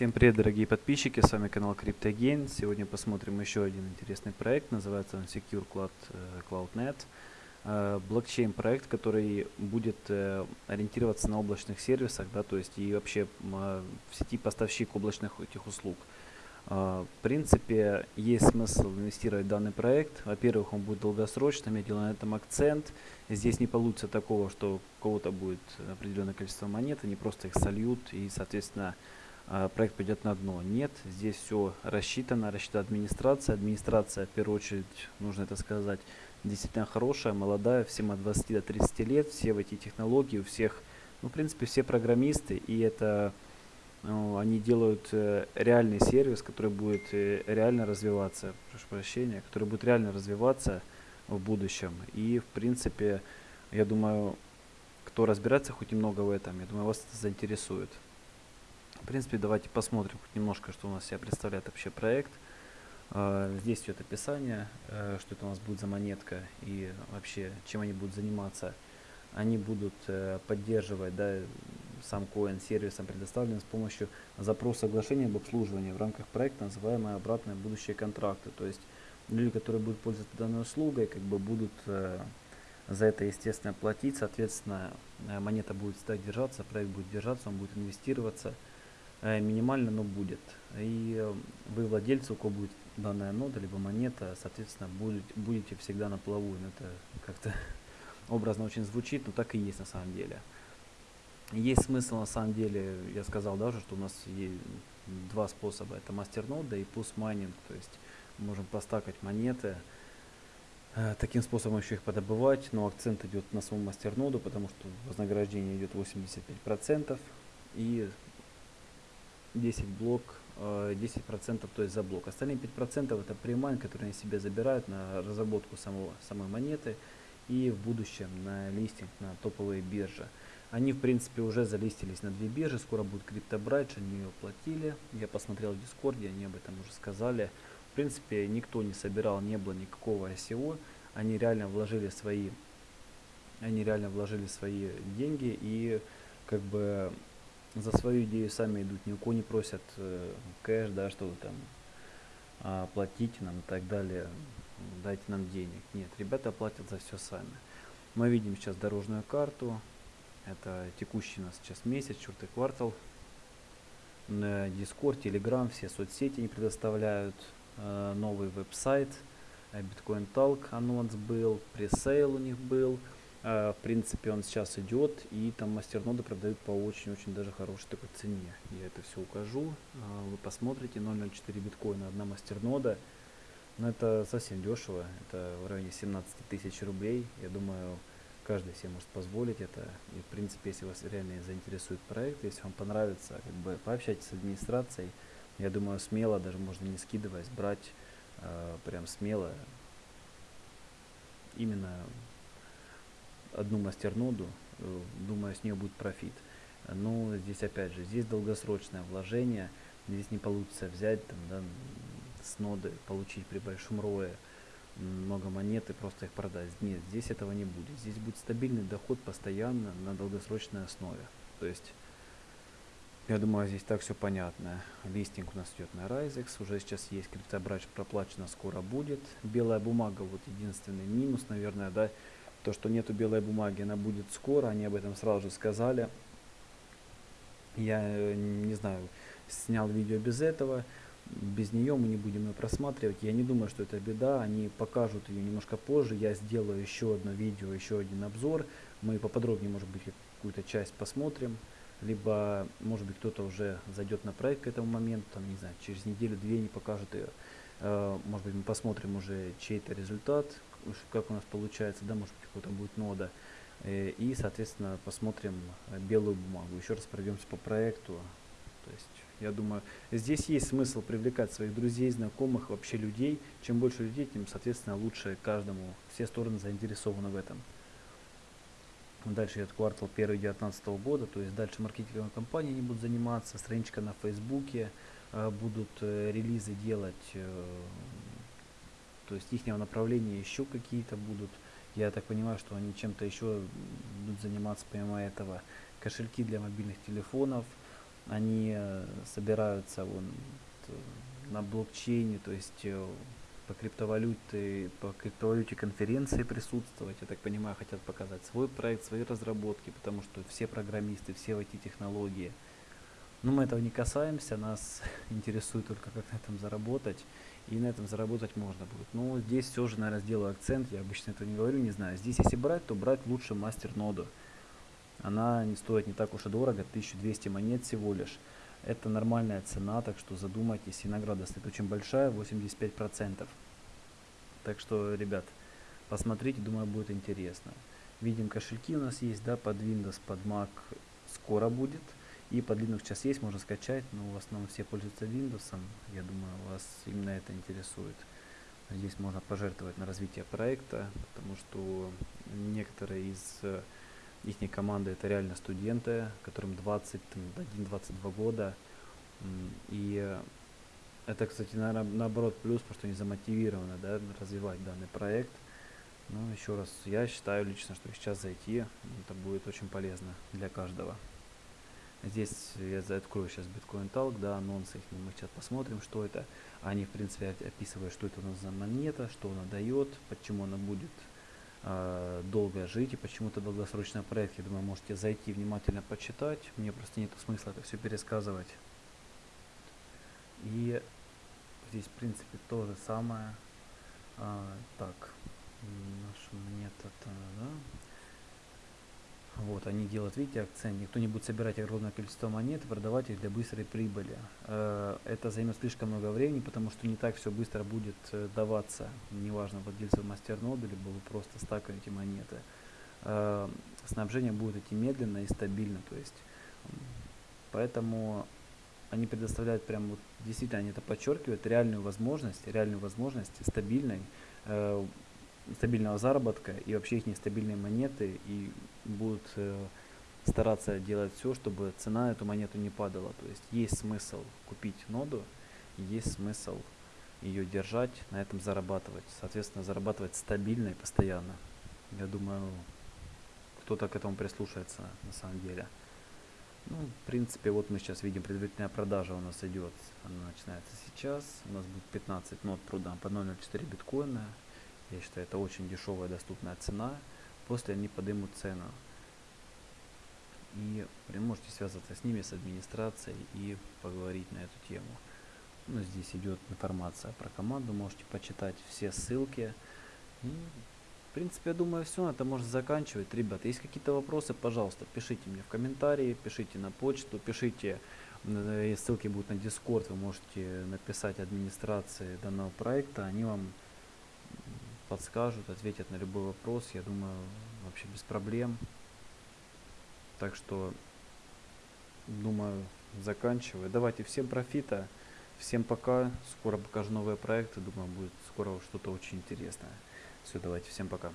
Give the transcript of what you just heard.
Всем привет, дорогие подписчики, с вами канал CryptoGain. Сегодня посмотрим еще один интересный проект, называется он Secure Cloud, э, CloudNet. Э, блокчейн проект, который будет э, ориентироваться на облачных сервисах, да, то есть и вообще в сети поставщик облачных этих услуг. В принципе, есть смысл инвестировать в данный проект. Во-первых, он будет долгосрочным, я делаю на этом акцент. Здесь не получится такого, что у кого-то будет определенное количество монет, они просто их сольют и, соответственно, проект пойдет на дно. Нет, здесь все рассчитано, рассчитана администрация. Администрация, в первую очередь, нужно это сказать, действительно хорошая, молодая, всем от 20 до 30 лет, все в эти технологии, у всех, ну, в принципе, все программисты, и это, ну, они делают э, реальный сервис, который будет э, реально развиваться, прошу прощения, который будет реально развиваться в будущем. И, в принципе, я думаю, кто разбирается хоть немного в этом, я думаю, вас это заинтересует. В принципе, давайте посмотрим хоть немножко, что у нас себя представляет вообще проект. Uh, здесь идет описание, uh, что это у нас будет за монетка и вообще чем они будут заниматься. Они будут uh, поддерживать да, сам коин сервисом, предоставленным с помощью запроса соглашения об обслуживании в рамках проекта, называемое обратное будущее контракты. То есть люди, которые будут пользоваться данной услугой, как бы будут за это, естественно, платить. Соответственно, монета будет стать держаться, проект будет держаться, он будет инвестироваться. Э, минимально, но будет. И э, вы владельцы, у кого будет данная нода, либо монета, соответственно, будет, будете всегда на плаву. Ну, это как-то образно очень звучит, но так и есть на самом деле. Есть смысл на самом деле, я сказал даже, что у нас есть два способа. Это мастернода и PoS майнинг, то есть можем постакать монеты, э, таким способом еще их подобывать, но акцент идет на саму мастерноду, потому что вознаграждение идет 85%, и 10 блок, 10% э, то есть за блок. Остальные 5% это premine, которые они себе забирают на разработку самого, самой монеты и в будущем на листинг на топовые биржи. Они в принципе уже залистились на две биржи, скоро будет CryptoBridge, они ее платили. Я посмотрел в Дискорде, они об этом уже сказали. В принципе никто не собирал, не было никакого ICO. Они реально вложили свои, они реально вложили свои деньги и как бы за свою идею сами идут, ни у кого не просят э, кэш, да, что там а, платите нам и так далее, дайте нам денег. Нет, ребята платят за все сами. Мы видим сейчас дорожную карту, это текущий у нас сейчас месяц, четвертый квартал. На Discord, Telegram, все соцсети не предоставляют. Э, новый веб-сайт, Bitcoin Talk анонс был, пресейл у них был. Uh, в принципе, он сейчас идет, и там мастерноды продают по очень-очень даже хорошей такой цене. Я это все укажу. Uh, вы посмотрите, 0.04 биткоина, одна мастернода. Но это совсем дешево, это в районе 17 тысяч рублей. Я думаю, каждый себе может позволить это. И, в принципе, если вас реально заинтересует проект, если вам понравится, как бы пообщайтесь с администрацией. Я думаю, смело, даже можно не скидываясь, брать uh, прям смело именно одну мастерноду, э, думаю, с нее будет профит. Но здесь опять же, здесь долгосрочное вложение, здесь не получится взять там, да, с ноды, получить при большом рое много монет и просто их продать. Нет, здесь этого не будет. Здесь будет стабильный доход постоянно на долгосрочной основе. То есть, я думаю, здесь так все понятно. Листинг у нас идет на Risex, уже сейчас есть криптобрач проплачено, скоро будет. Белая бумага, вот единственный минус, наверное, да, то, что нету белой бумаги, она будет скоро, они об этом сразу же сказали. Я э, не знаю, снял видео без этого, без нее мы не будем ее просматривать. Я не думаю, что это беда, они покажут ее немножко позже. Я сделаю еще одно видео, еще один обзор. Мы поподробнее, может быть, какую-то часть посмотрим. Либо, может быть, кто-то уже зайдет на проект к этому моменту, там, не знаю, через неделю-две не покажут ее. Э, может быть, мы посмотрим уже чей-то результат, как у нас получается, да, может быть, какой-то будет нода. Э, и, соответственно, посмотрим э, белую бумагу. Еще раз пройдемся по проекту. То есть, я думаю, здесь есть смысл привлекать своих друзей, знакомых, вообще людей. Чем больше людей, тем, соответственно, лучше каждому. Все стороны заинтересованы в этом. Дальше идет квартал 1 2019 года, то есть дальше маркетинговые компании не будут заниматься, страничка на Фейсбуке, э, будут релизы делать то есть их направления еще какие-то будут. Я так понимаю, что они чем-то еще будут заниматься помимо этого. Кошельки для мобильных телефонов. они э, собираются вон, т- на блокчейне, то есть э, по криптовалюте, по криптовалюте конференции присутствовать, я так понимаю, хотят показать свой проект, свои разработки, потому что все программисты, все в IT-технологии. Но мы этого не касаемся, нас интересует только как на этом заработать, и на этом заработать можно будет. Но здесь все же, наверное, сделаю акцент, я обычно этого не говорю, не знаю. Здесь если брать, то брать лучше мастер-ноду. Она не стоит не так уж и дорого, 1200 монет всего лишь. Это нормальная цена, так что задумайтесь, и награда стоит очень большая, 85%. Так что, ребят, посмотрите, думаю, будет интересно. Видим, кошельки у нас есть, да, под Windows, под Mac скоро будет. И под Linux сейчас есть, можно скачать, но в основном все пользуются Windows. Я думаю, вас именно это интересует. Здесь можно пожертвовать на развитие проекта, потому что некоторые из э, их команды это реально студенты, которым 21-22 года. И э, это, кстати, наверное, наоборот плюс, потому что они замотивированы да, развивать данный проект. Но еще раз, я считаю лично, что сейчас зайти, это будет очень полезно для каждого. Здесь я открою сейчас Bitcoin Talk, да, анонсы их, мы сейчас посмотрим, что это. Они, в принципе, оп- описывают, что это у нас за монета, что она дает, почему она будет э, долго жить и почему это долгосрочный проект. Я думаю, можете зайти внимательно почитать. Мне просто нет смысла это все пересказывать. И здесь, в принципе, то же самое. А, так, наша монета, да. Вот, они делают, видите, акцент. Никто не будет собирать огромное количество монет и продавать их для быстрой прибыли. Э, Это займет слишком много времени, потому что не так все быстро будет э, даваться. Неважно, владельцу мастернода, либо вы просто стакаете монеты. Э, Снабжение будет идти медленно и стабильно. То есть, поэтому они предоставляют прям вот, действительно, они это подчеркивают, реальную возможность, реальную возможность стабильной, стабильного заработка и вообще их нестабильные монеты и будут э, стараться делать все, чтобы цена на эту монету не падала. То есть есть смысл купить ноду, есть смысл ее держать, на этом зарабатывать. Соответственно, зарабатывать стабильно и постоянно. Я думаю, кто-то к этому прислушается на самом деле. Ну, в принципе, вот мы сейчас видим, предварительная продажа у нас идет. Она начинается сейчас. У нас будет 15 нот продам по 0.04 биткоина. Я считаю, это очень дешевая доступная цена. После они поднимут цену. И вы можете связаться с ними, с администрацией и поговорить на эту тему. Ну, здесь идет информация про команду, можете почитать все ссылки. И, в принципе, я думаю, все, это можно заканчивать. Ребята, есть какие-то вопросы, пожалуйста, пишите мне в комментарии, пишите на почту, пишите, э, ссылки будут на Discord, вы можете написать администрации данного проекта, они вам подскажут, ответят на любой вопрос, я думаю, вообще без проблем. Так что, думаю, заканчиваю. Давайте всем профита, всем пока. Скоро покажу новые проекты. Думаю, будет скоро что-то очень интересное. Все, давайте, всем пока.